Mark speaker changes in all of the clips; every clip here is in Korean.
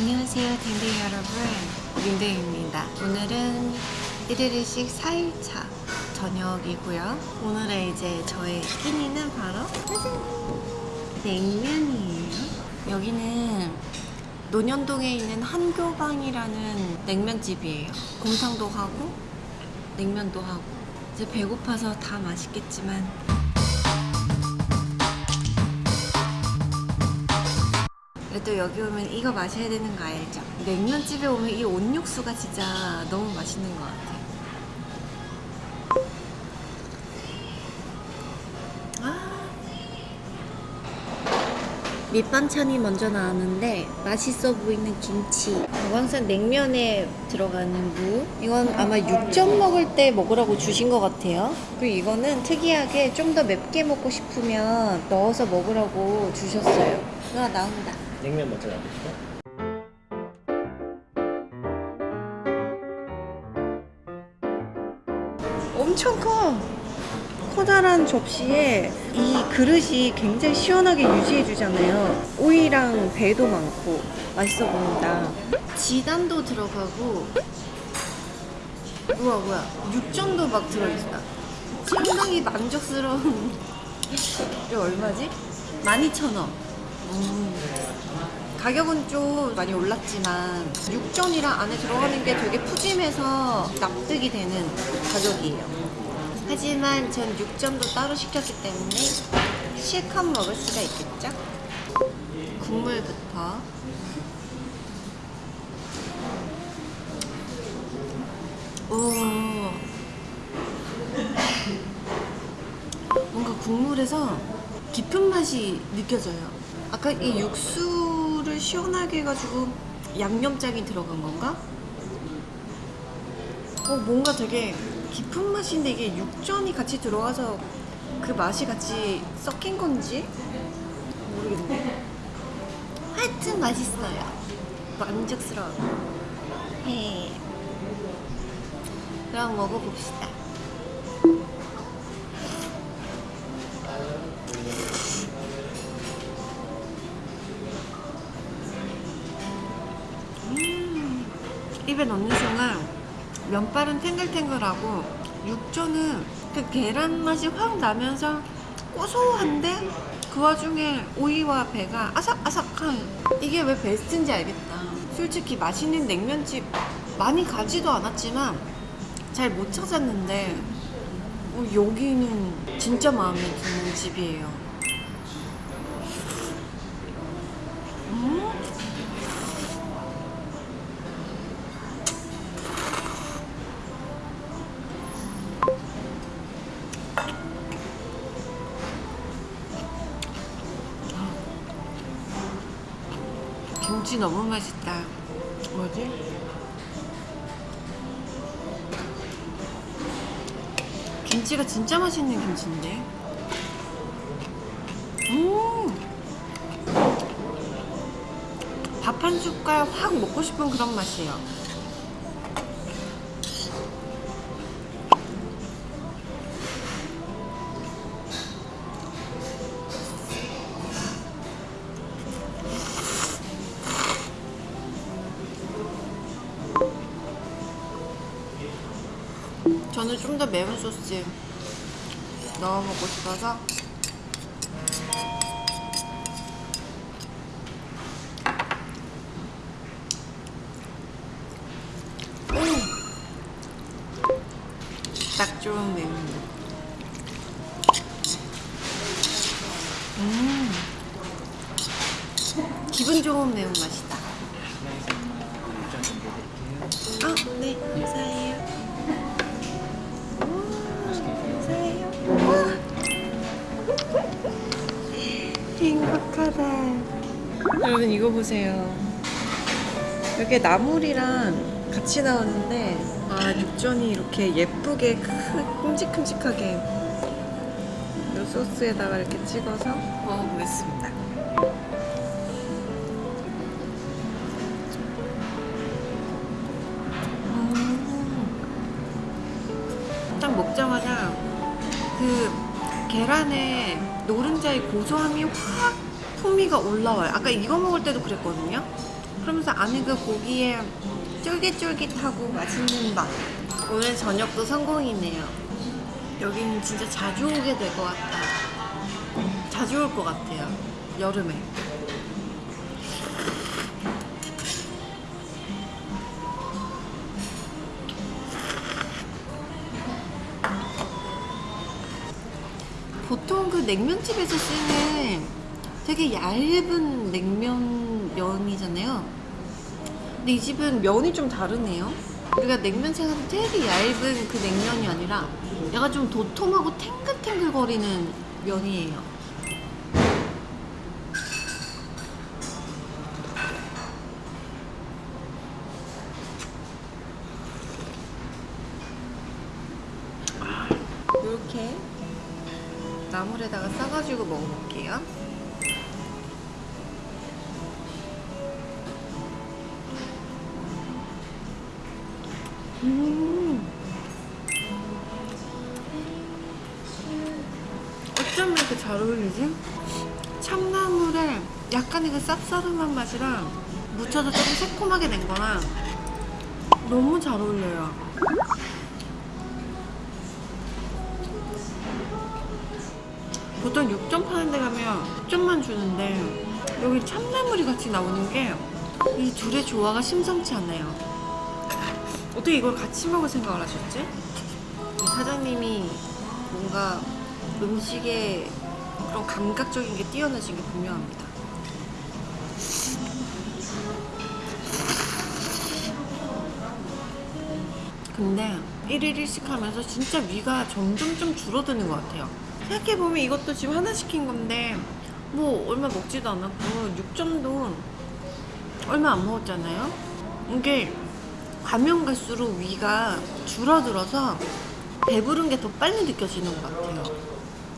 Speaker 1: 안녕하세요 댕댕이 여러분. 윤댕입니다. 오늘은 1일씩 4일차 저녁이고요. 오늘의 이제 저의 끼니는 바로! 냉면이에요. 여기는 논현동에 있는 한교방이라는 냉면집이에요. 곰탕도 하고 냉면도 하고. 이제 배고파서 다 맛있겠지만 그래도 여기 오면 이거 마셔야 되는 거 알죠? 냉면집에 오면 이 온육수가 진짜 너무 맛있는 것 같아요. 아. 밑반찬이 먼저 나왔는데 맛있어 보이는 김치 항상 냉면에 들어가는 무 이건 아마 육전 먹을 때 먹으라고 주신 것 같아요 그리고 이거는 특이하게 좀 더 맵게 먹고 싶으면 넣어서 먹으라고 주셨어요 와 나온다.
Speaker 2: 냉면 먼저 나오시죠?
Speaker 1: 엄청 커. 커다란 접시에 이 그릇이 굉장히 시원하게 유지해 주잖아요. 오이랑 배도 많고 맛있어 보인다. 지단도 들어가고 우와 뭐야. 육전도 막 들어있다. 상당히 만족스러운. 이거 얼마지? 12,000원 음. 가격은 좀 많이 올랐지만 육전이랑 안에 들어가는 게 되게 푸짐해서 납득이 되는 가격이에요 하지만 전 육전도 따로 시켰기 때문에 실컷 먹을 수가 있겠죠? 국물부터 오 뭔가 국물에서 깊은 맛이 느껴져요 아까 이 육수를 시원하게 해가지고 양념장이 들어간 건가? 어, 뭔가 되게 깊은 맛인데 이게 육전이 같이 들어가서 그 맛이 같이 섞인 건지 모르겠네. 하여튼 맛있어요. 만족스러워. 해. 그럼 먹어봅시다. 입에 넣는 순간 면발은 탱글탱글하고 육전은 그 계란 맛이 확 나면서 고소한데 그 와중에 오이와 배가 아삭아삭한. 이게 왜 베스트인지 알겠다. 솔직히 맛있는 냉면집 많이 가지도 않았지만 잘 못 찾았는데 어, 여기는 진짜 마음에 드는 집이에요. 음? 김치 너무 맛있다. 뭐지? 김치가 진짜 맛있는 김치인데. 음! 밥 한 숟갈 확 먹고 싶은 그런 맛이에요. 저는 좀 더 매운 소스 넣어 먹고 싶어서. 딱 좋은 매운 음. 기분 좋은 매운 맛이다 여러분 이거 보세요. 이게 나물이랑 같이 나왔는데 아 육전이 이렇게 예쁘게 크- 큼직큼직하게 이 소스에다가 이렇게 찍어서 먹어보겠습니다. 음. 딱 먹자마자 그 계란의 노른자의 고소함이 확 풍미가 올라와요. 아까 이거 먹을 때도 그랬거든요. 그러면서 안에 그 고기에 쫄깃쫄깃하고 맛있는 맛. 오늘 저녁도 성공이네요. 여기는 진짜 자주 오게 될 것 같다. 자주 올 것 같아요. 여름에. 보통 그 냉면집에서 쓰는 되게 얇은 냉면 면이잖아요. 근데 이 집은 면이 좀 다르네요. 우리가 냉면 생각하면 되게 얇은 그 냉면이 아니라 약간 좀 도톰하고 탱글탱글 거리는 면이에요. 이렇게 나물에다가 싸가지고 먹어볼게요. 음. 어쩜 이렇게 잘 어울리지? 참나물에 약간의 그 쌉싸름한 맛이랑 묻혀서 조금 새콤하게 된 거랑 너무 잘 어울려요. 보통 6점 파는 데 가면 10점만 주는데 여기 참나물이 같이 나오는 게 이 둘의 조화가 심상치 않아요. 어떻게 이걸 같이 먹을 생각을 하셨지? 이 사장님이 뭔가 음식에 그런 감각적인 게 뛰어나신 게 분명합니다. 근데 1일 1식 하면서 진짜 위가 점점 좀 줄어드는 것 같아요. 생각해보면 이것도 지금 하나 시킨 건데 뭐 얼마 먹지도 않았고 6점도 얼마 안 먹었잖아요. 이게 가면 갈수록 위가 줄어들어서 배부른 게 더 빨리 느껴지는 것 같아요.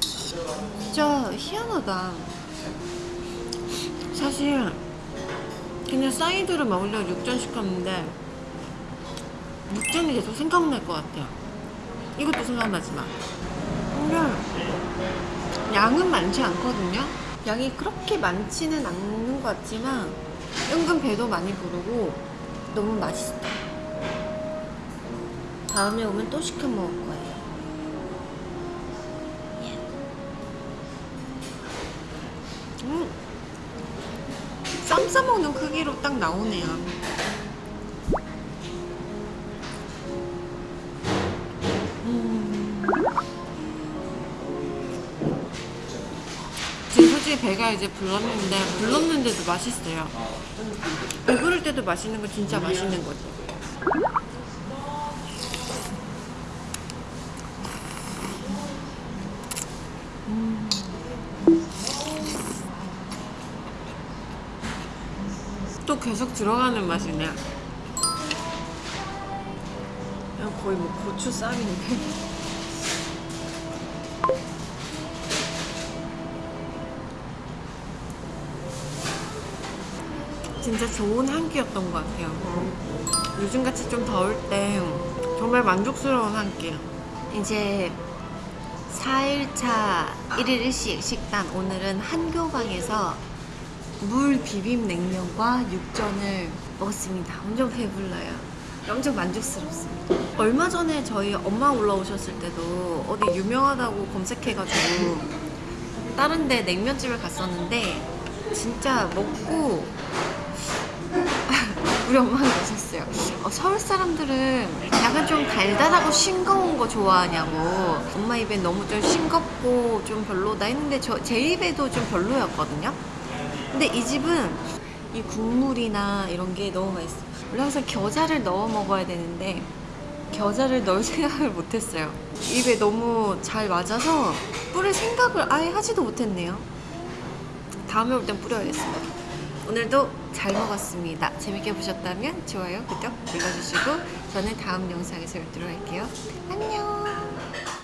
Speaker 1: 진짜 희한하다. 사실 그냥 사이드를 먹으려고 육전 시켰는데 육전이 계속 생각날 것 같아요. 이것도 생각나지만. 근데 양은 많지 않거든요. 양이 그렇게 많지는 않는 것 같지만 은근 배도 많이 부르고 너무 맛있어. 다음에 오면 또 시켜 먹을 거예요. 음. 쌈 싸먹는 크기로 딱 나오네요. 음. 지금 배가 이제 불렀는데 불렀는데도 맛있어요. 배부를 때도 맛있는 거 진짜 맛있는 거죠. 또 계속 들어가는 맛이네. 거의 뭐 고추 쌈인데. 진짜 좋은 한 끼였던 것 같아요. 요즘같이 좀 더울 때 정말 만족스러운 한 끼. 이제 4일차 1일 1식 식단 오늘은 한교방에서 물 비빔 냉면과 육전을 먹었습니다. 엄청 배불러요. 엄청 만족스럽습니다. 얼마 전에 저희 엄마 올라오셨을 때도 어디 유명하다고 검색해가지고 다른 데 냉면집을 갔었는데 진짜 먹고 우리 엄마가 그러셨어요. 어, 서울 사람들은 약간 좀 달달하고 싱거운 거 좋아하냐고. 엄마 입엔 너무 좀 싱겁고 좀 별로다 했는데 저, 제 입에도 좀 별로였거든요. 근데 이 집은 이 국물이나 이런 게 너무 맛있어요. 원래 항상 겨자를 넣어 먹어야 되는데 겨자를 넣을 생각을 못했어요. 입에 너무 잘 맞아서 뿌릴 생각을 아예 하지도 못했네요. 다음에 올 땐 뿌려야겠습니다. 오늘도 잘 먹었습니다. 재밌게 보셨다면 좋아요, 구독 눌러주시고 저는 다음 영상에서 뵙도록 할게요. 안녕!